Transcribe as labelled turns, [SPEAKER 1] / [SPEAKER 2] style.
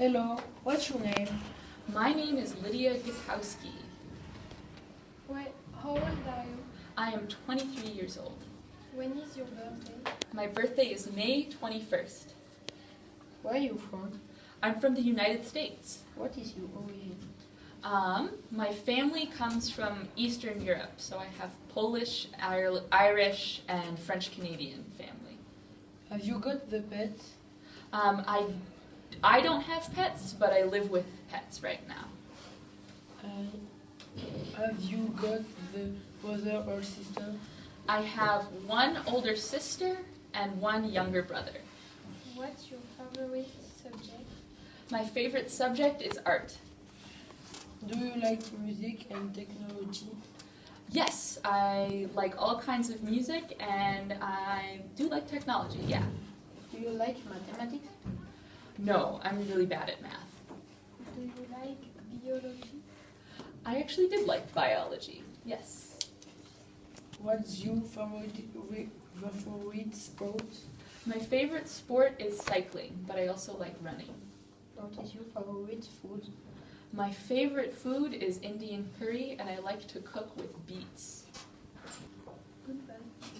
[SPEAKER 1] Hello, what's your name?
[SPEAKER 2] My name is Lydia Gutowski.
[SPEAKER 3] Wait, how old are you?
[SPEAKER 2] I am 23 years old.
[SPEAKER 3] When is your birthday?
[SPEAKER 2] My birthday is May 21st.
[SPEAKER 1] Where are you from?
[SPEAKER 2] I'm from the United States.
[SPEAKER 1] What is your origin?
[SPEAKER 2] Um, my family comes from Eastern Europe, so I have Polish, Ir- Irish, and French Canadian family.
[SPEAKER 1] Have you got the pet?
[SPEAKER 2] Um, I, I don't have pets, but I live with pets right now.
[SPEAKER 1] Uh, have you got the brother or sister?
[SPEAKER 2] I have one older sister and one younger brother.
[SPEAKER 3] What's your favorite subject?
[SPEAKER 2] My favorite subject is art.
[SPEAKER 1] Do you like music and technology?
[SPEAKER 2] Yes, I like all kinds of music and I do like technology, yeah.
[SPEAKER 1] Do you like mathematics?
[SPEAKER 2] No, I'm really bad at math.
[SPEAKER 3] Do you like biology?
[SPEAKER 2] I actually did like biology, yes.
[SPEAKER 1] What's your favorite, favorite sport?
[SPEAKER 2] My favorite sport is cycling, but I also like running.
[SPEAKER 1] What is your favorite food?
[SPEAKER 2] My favorite food is Indian curry and I like to cook with beets.
[SPEAKER 3] Goodbye.
[SPEAKER 1] Goodbye.